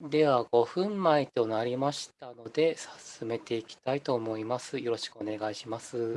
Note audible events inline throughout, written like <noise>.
では、5分前となりましたので、進めていきたいと思います。よろしくお願いしまあ、す。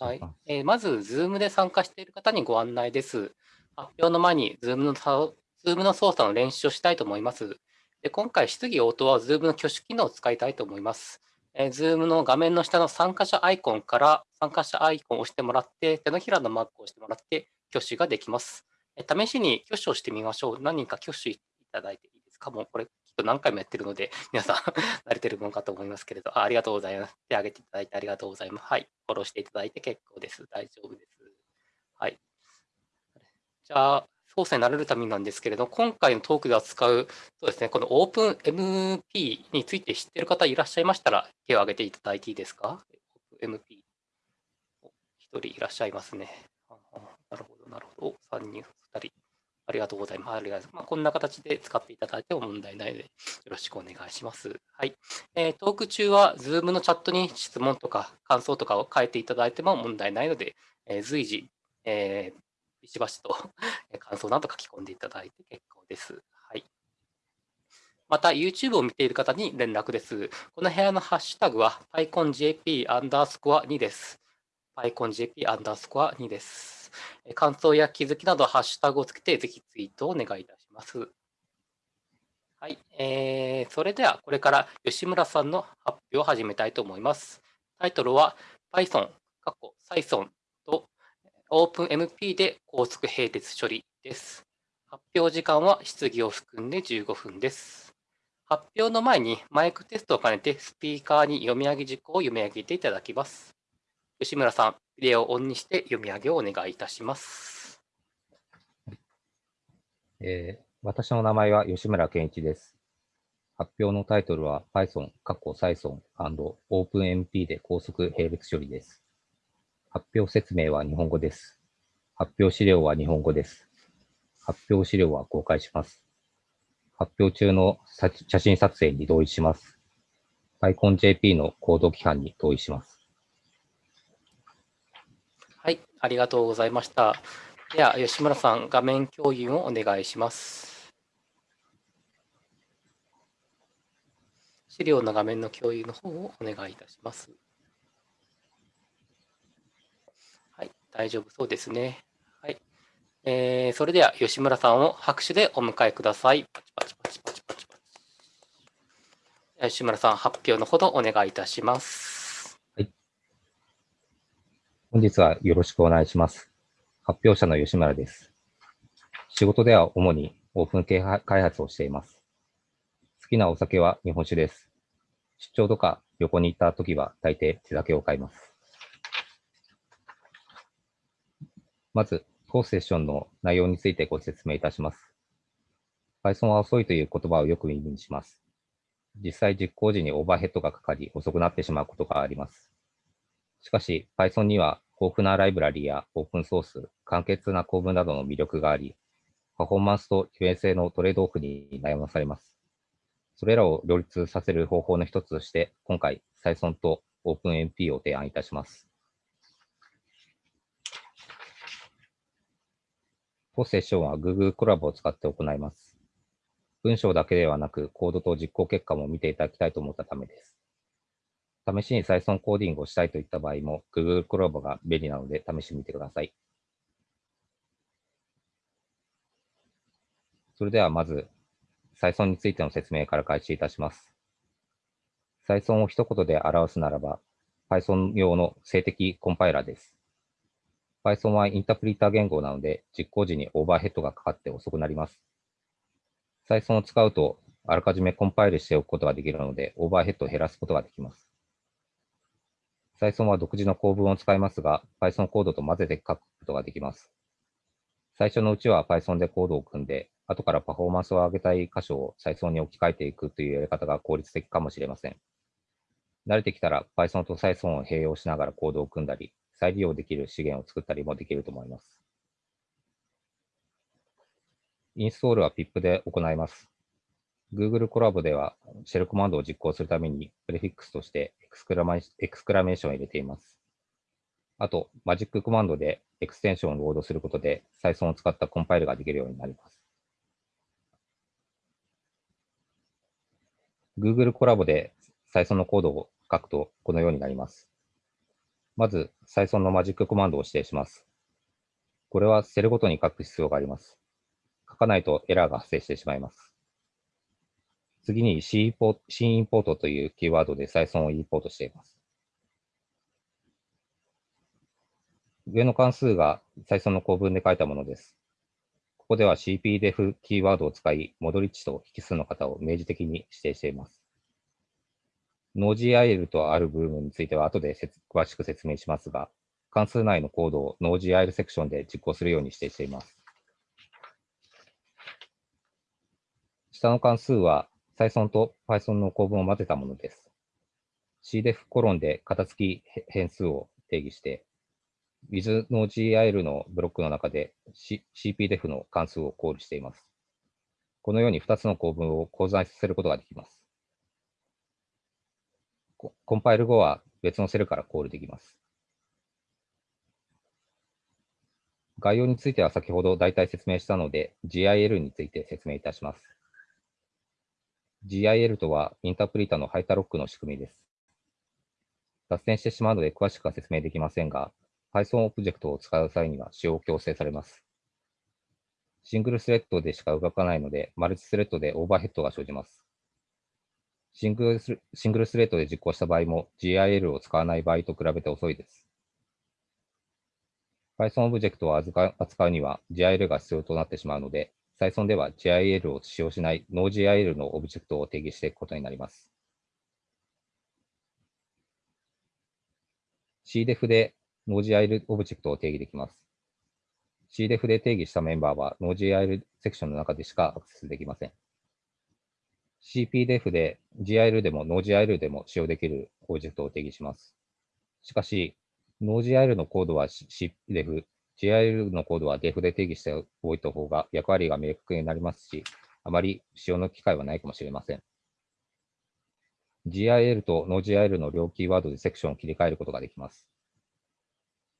はい。えーまず、Zoom で参加している方にご案内です。発表の前に Zoom のさ Zoom の操作の練習をしたいと思います。で今回、質疑応答は Zoom の挙手機能を使いたいと思います。えー Zoom の画面の下の参加者アイコンから参加者アイコンを押してもらって、手のひらのマークを押してもらって、挙手ができます。えー試しに挙手をしてみましょう。何人か挙手いただいていいですか？もうこれと何回もやってるので、<laughs> 皆さん <laughs> 慣れてるものかと思いますけれど、あありがとうございます。手挙げていただいてありがとうございます。はい。フォローしていただいて結構です。大丈夫です。はい。じゃあ、操作に慣れるためなんですけれど、今回のトークで扱う、そうですね、この OpenMP について知ってる方いらっしゃいましたら、手を挙げていただいていいですか ?OpenMP。一人いらっしゃいますね。なるほど、なるほど。3人、2人。ありがとうございます。ありがとうございます。まあ、こんな形で使っていただいても問題ないので、よろしくお願いします。はい。えー、トーク中は Zoom のチャットに質問とか感想とかを書いていただいても問題ないので、えー、随時、えー、ビシバシと感想など書き込んでいただいて結構です。はい。また、YouTube を見ている方に連絡です。この部屋のハッシュタグは PyConJP アンダースコア2です。PyConJP アンダースコア2です。感想や気づきなど、ハッシュタグをつけて、ぜひツイートをお願いいたします。はい、えー、それではこれから吉村さんの発表を始めたいと思います。タイトルは Python、過去 Python と OpenMP で高速並列処理です。発表時間は質疑を含んで15分です。発表の前にマイクテストを兼ねてスピーカーに読み上げ事項を読み上げていただきます。吉村さん、ビデオをオンにして読み上げをお願いいたします。えー、私の名前は吉村健一です。発表のタイトルは Python、過去 Python OpenMP で高速並列処理です。発表説明は日本語です。発表資料は日本語です。発表資料は公開します。発表中の写真撮影に同意します。PyConJP のコード規範に同意します。はい、ありがとうございました。では、吉村さん、画面共有をお願いします。資料の画面の共有の方をお願いいたします。はい、大丈夫そうですね。はい。えー、それでは、吉村さんを拍手でお迎えください。パチパチパチパチパチパチ。吉村さん、発表のほどお願いいたします。本日はよろしくお願いします。発表者の吉村です。仕事では主にオープン系開発をしています。好きなお酒は日本酒です。出張とか旅行に行った時は大抵手酒を買います。まず、当セッションの内容についてご説明いたします。Python は遅いという言葉をよく耳にします。実際実行時にオーバーヘッドがかかり遅くなってしまうことがあります。しかし、Python には豊富なライブラリやオープンソース、簡潔な構文などの魅力があり、パフォーマンスと利便性のトレードオフに悩まされます。それらを両立させる方法の一つとして、今回、Python と OpenMP を提案いたします。当セッションは Google コラボを使って行います。文章だけではなく、コードと実行結果も見ていただきたいと思ったためです。試しに再存コーディングをしたいといった場合も、Google コラボが便利なので試してみてください。それではまず、再存についての説明から開始いたします。再存を一言で表すならば、Python 用の静的コンパイラーです。Python はインタープリター言語なので、実行時にオーバーヘッドがかかって遅くなります。再存を使うと、あらかじめコンパイルしておくことができるので、オーバーヘッドを減らすことができます。Python は独自の構文を使いますが、Python コードと混ぜて書くことができます。最初のうちは Python でコードを組んで、後からパフォーマンスを上げたい箇所を Python に置き換えていくというやり方が効率的かもしれません。慣れてきたら Python と Python を併用しながらコードを組んだり、再利用できる資源を作ったりもできると思います。インストールは PIP で行います。Google コラボでは、シェルコマンドを実行するために、プレフィックスとしてエクスクラメーションを入れています。あと、マジックコマンドでエクステンションをロードすることで、再存を使ったコンパイルができるようになります。Google コラボで Python のコードを書くとこのようになります。まず、Python のマジックコマンドを指定します。これはセルごとに書く必要があります。書かないとエラーが発生してしまいます。次に C インポートというキーワードで Python をインポートしています。上の関数が Python の構文で書いたものです。ここでは cpdef キーワードを使い、戻り値と引数の型を明示的に指定しています。Node.jl とある部分については後で詳しく説明しますが、関数内のコードを Node.jl セクションで実行するように指定しています。下の関数は Python と Python の構文を混ぜたものです。cdef コロンで型付き変数を定義して、with の GIL のブロックの中で、C、CPDEF の関数をコールしています。このように2つの構文を交在させることができます。コンパイル後は別のセルからコールできます。概要については先ほど大体説明したので、GIL について説明いたします。GIL とはインタープリタのハイタロックの仕組みです。脱線してしまうので詳しくは説明できませんが、Python オブジェクトを使う際には使用を強制されます。シングルスレッドでしか動かないので、マルチスレッドでオーバーヘッドが生じます。シングルスシングルスレッドで実行した場合も GIL を使わない場合と比べて遅いです。Python オブジェクトを扱うには GIL が必要となってしまうので、Python では GIL を使用しない NoGIL のオブジェクトを定義していくことになります。 cdef で Node.jl オブジェクトを定義できます。CDEF で定義したメンバーは Node.jl セクションの中でしかアクセスできません。CPDF で GIL でも Node.jl でも使用できるオブジェクトを定義します。しかし、Node.jl のコードは CPDF、GIL のコードは def で定義しておいた方が役割が明確になりますし、あまり使用の機会はないかもしれません。GIL と Node.jl の両キーワードでセクションを切り替えることができます。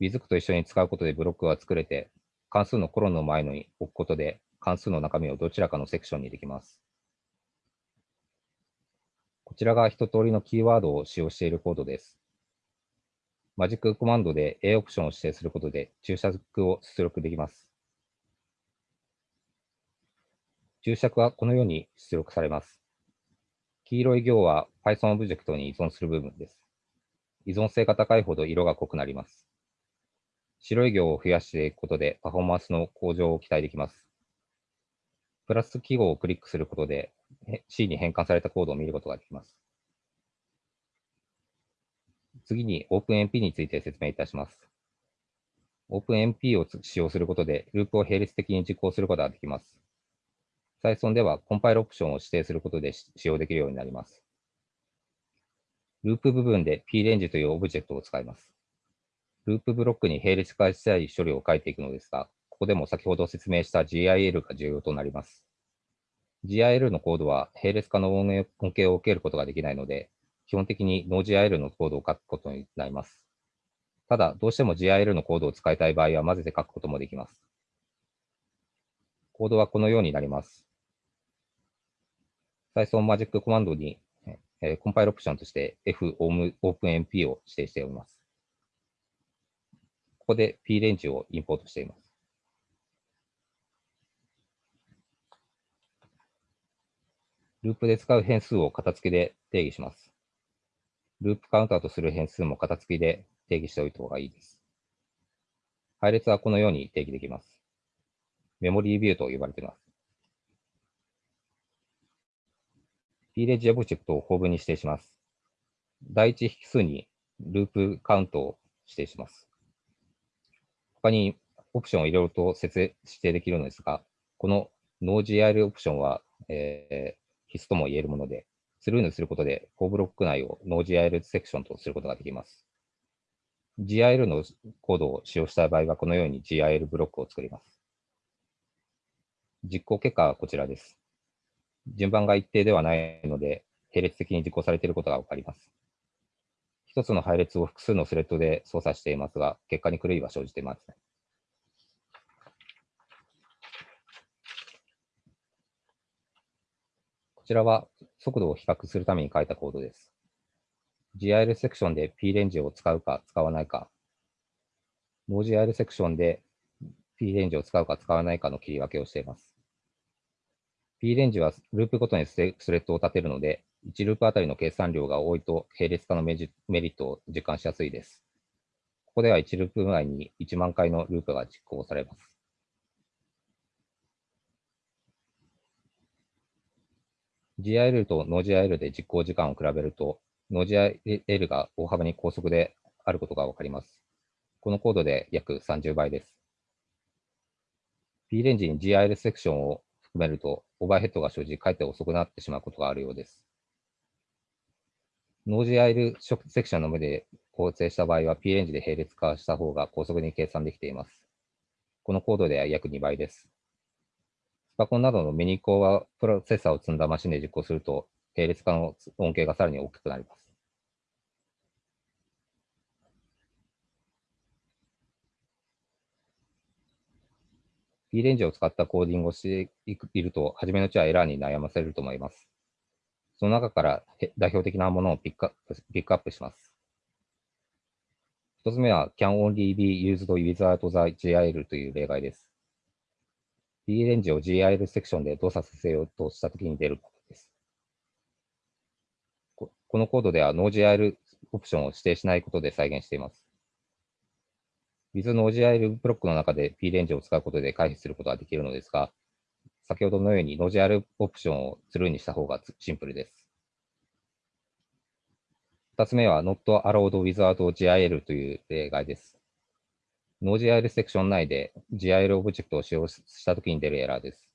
w i z と一緒に使うことでブロックが作れて、関数のコロンの前に置くことで、関数の中身をどちらかのセクションにできます。こちらが一通りのキーワードを使用しているコードです。マジックコマンドで A オプションを指定することで注釈を出力できます。注釈はこのように出力されます。黄色い行は Python オブジェクトに依存する部分です。依存性が高いほど色が濃くなります。白い行を増やしていくことでパフォーマンスの向上を期待できます。プラス記号をクリックすることで C に変換されたコードを見ることができます。次に OpenMP について説明いたします。OpenMP を使用することでループを並列的に実行することができます。Python ではコンパイルオプションを指定することで使用できるようになります。ループ部分で prange というオブジェクトを使います。ループブロックに並列化したい処理を書いていくのですが、ここでも先ほど説明した GIL が重要となります。GIL のコードは並列化の恩恵を受けることができないので、基本的に NoGIL のコードを書くことになります。ただ、どうしても GIL のコードを使いたい場合は混ぜて書くこともできます。コードはこのようになります。最初、マジックコマンドに、えー、コンパイルオプションとして FOpenMP を指定しております。ここで P レンジをインポートしています。ループで使う変数を型付きで定義します。ループカウンターとする変数も型付きで定義しておいた方がいいです。配列はこのように定義できます。メモリービューと呼ばれています。p レンジオブジェクトを構文に指定します。第一引数にループカウントを指定します。他にオプションをいろいろと設定指定できるのですが、この NoGIL オプションは、えー、必須とも言えるもので、スルーにすることで、コブロック内を NoGIL セクションとすることができます。GIL のコードを使用した場合は、このように GIL ブロックを作ります。実行結果はこちらです。順番が一定ではないので、並列的に実行されていることがわかります。一つの配列を複数のスレッドで操作していますが、結果に狂いは生じていません。こちらは速度を比較するために書いたコードです。GIL セクションで P レンジを使うか使わないか、NoGIL セクションで P レンジを使うか使わないかの切り分けをしています。P レンジはループごとにスレッドを立てるので、1ループあたりの計算量が多いと並列化のメリットを実感しやすいです。ここでは1ループ内に1万回のループが実行されます。GIL と NoGIL で実行時間を比べると、NoGIL が大幅に高速であることがわかります。このコードで約30倍です。P レンジに GIL セクションを含めると、オーバーヘッドが生じ、かえって遅くなってしまうことがあるようです。NoGIL セクションの上で構成した場合は P レンジで並列化した方が高速に計算できています。このコードでは約2倍です。パコンなどのミニコアプロセッサーを積んだマシンで実行すると、並列化の恩恵がさらに大きくなります。P レンジを使ったコーディングをしていると、初めのうちはエラーに悩ませると思います。その中から代表的なものをピックアップピックアップします。一つ目は can only be used without the GIL という例外です。P レンジを GIL セクションで動作させようとしたときに出ることです。このコードでは NoGIL オプションを指定しないことで再現しています。with NoGIL ブロックの中で P レンジを使うことで回避することができるのですが、先ほどのように NoGIL オプションをスルーにした方がシンプルです。二つ目は Not allowed without GIL という例外です。NoGIL セクション内で GIL オブジェクトを使用したときに出るエラーです。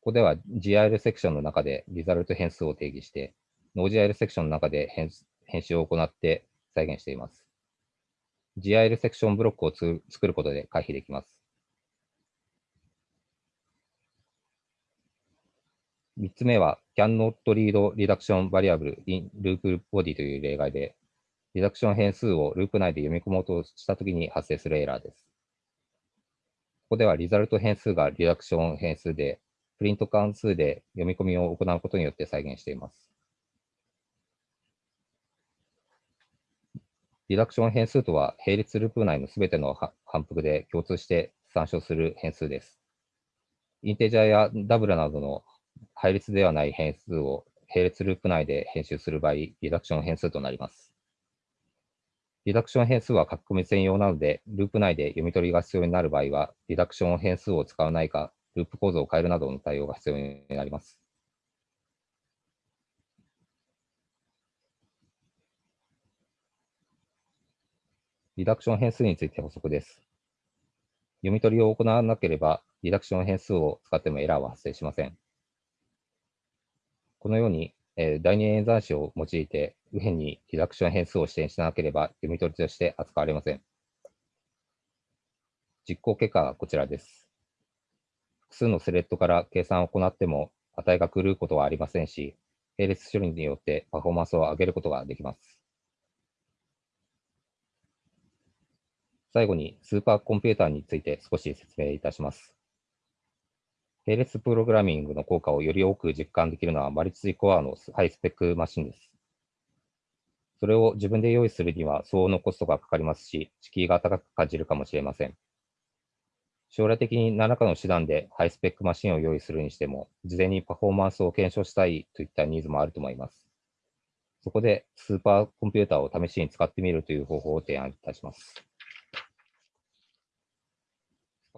ここでは GIL セクションの中でリザルト変数を定義して、NoGIL セクションの中で編集を行って再現しています。GIL セクションブロックを作ることで回避できます。3つ目は cannot read reduction variable in loop body という例外で、リダクション変数をループ内で読み込もうとしたときに発生するエラーです。ここではリザルト変数がリダクション変数で、プリント関数で読み込みを行うことによって再現しています。リダクション変数とは、並列ループ内のすべての反復で共通して参照する変数です。インテジャーやダブルなどの配列ではない変数を並列ループ内で編集する場合、リダクション変数となります。リダクション変数は書き込み専用なので、ループ内で読み取りが必要になる場合は、リダクション変数を使わないか、ループ構造を変えるなどの対応が必要になります。リダクション変数について補足です。読み取りを行わなければ、リダクション変数を使ってもエラーは発生しません。このように、えー、第二演算子を用いて、右辺にリダクション変数を指定しなければ、読み取りとして扱われません。実行結果はこちらです。複数のスレッドから計算を行っても、値が狂うことはありませんし、並列処理によってパフォーマンスを上げることができます。最後にスーパーコンピューターについて少し説明いたします。並列プログラミングの効果をより多く実感できるのはマルチコアのハイスペックマシンです。それを自分で用意するには相応のコストがかかりますし、敷居が高く感じるかもしれません。将来的に何らかの手段でハイスペックマシンを用意するにしても、事前にパフォーマンスを検証したいといったニーズもあると思います。そこでスーパーコンピューターを試しに使ってみるという方法を提案いたします。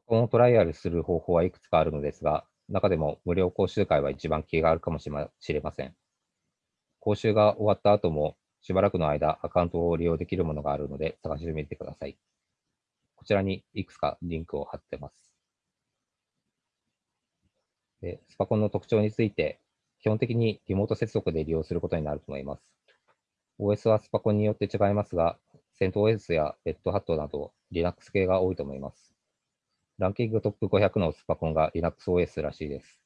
このトライアルする方法はいくつかあるのですが、中でも無料講習会は一番気があるかもしれません。講習が終わった後も、しばらくの間アカウントを利用できるものがあるので探してみてください。こちらにいくつかリンクを貼ってます。でスパコンの特徴について、基本的にリモート接続で利用することになると思います。OS はスパコンによって違いますが、CentOS や Red Hat など Linux 系が多いと思います。ランキングトップ500のスパコンが LinuxOS らしいです。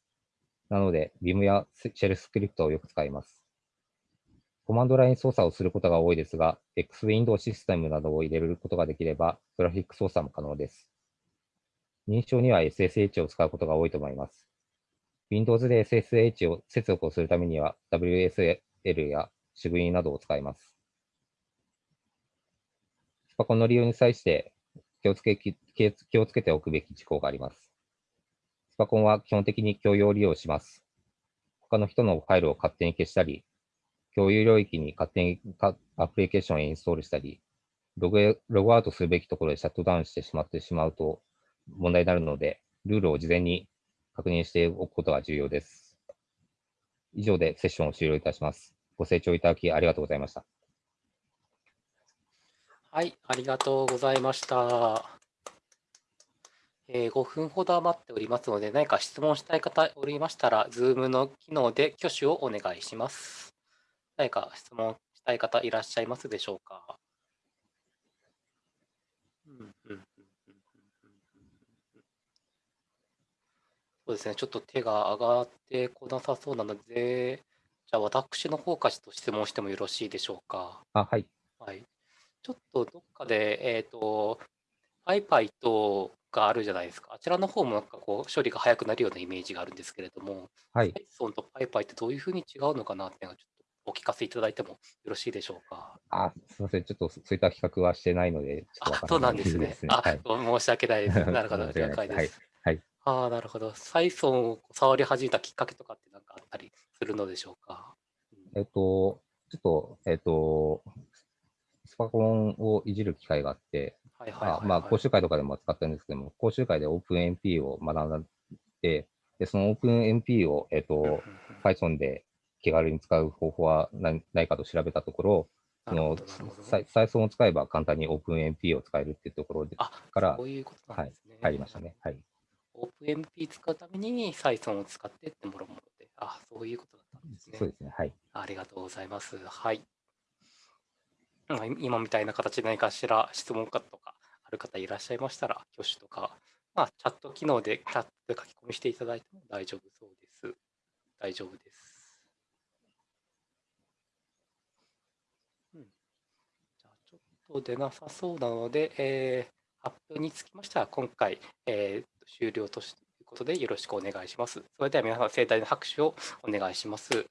なので、Vim やシェルスクリプトをよく使います。コマンドライン操作をすることが多いですが、X ウィンドウシステムなどを入れることができれば、グラフィック操作も可能です。認証には SSH を使うことが多いと思います。Windows で SSH を接続をするためには WSL や s i g などを使います。スパコンの利用に際して気をつけ気をつけておくべき事項があります。スパコンは基本的に共用利用します。他の人のファイルを勝手に消したり、共有領域に勝手にアプリケーションをインストールしたり、ログログアウトするべきところでシャットダウンしてしまってしまうと問題になるので、ルールを事前に確認しておくことが重要です。以上でセッションを終了いたします。ご清聴いただきありがとうございました。はい、ありがとうございました。えー、5分ほど余っておりますので、何か質問したい方おりましたら、Zoom の機能で挙手をお願いします。何か質問したい方いらっしゃいますでしょうか？うんうんそうですね、ちょっと手が上がってこなさそうなので、じゃあ私の方からちょっと質問してもよろしいでしょうか？あ、はい。はい。ちょっとどっかで、えっ、と、iPython があるじゃないですか。あちらの方もなんかこう処理が早くなるようなイメージがあるんですけれども、はい。Python と PyPy ってどういうふうに違うのかなっていうのをちょっとお聞かせいただいてもよろしいでしょうか？あ、すみません。ちょっとそういった企画はしてないので、あ、そうなんですね。あ、はい、申し訳ないです。<laughs> なるほど、了解です。はい。はいああ、なるほど。サイソンを触り始めたきっかけとかって何かあったりするのでしょうか？えっと、ちょっと、えっと、スパコンをいじる機会があって、はいはいはいはい、まあ、講習会とかでも使ったんですけども、講習会で OpenMP を学んで、で、その OpenMP を、えっと、Python で気軽に使う方法はないかと調べたところ、その、サイソンを使えば簡単に OpenMP を使えるっていうところでから、そういうことなんですね。はい、入りましたね。はい。OpenMP 使うためにサイソンを使ってってもろもろで、あ、そういうことだったんですね。そうですね。はい。ありがとうございます。はい。今みたいな形で何かしら質問かとかある方いらっしゃいましたら、挙手とか、まあ、チャット機能でチャットで書き込みしていただいても大丈夫そうです。大丈夫です。うん。じゃあ、ちょっと出なさそうなので、えー、発表につきましては、今回、えー、終了ということでよろしくお願いします。それでは皆さん盛大な拍手をお願いします。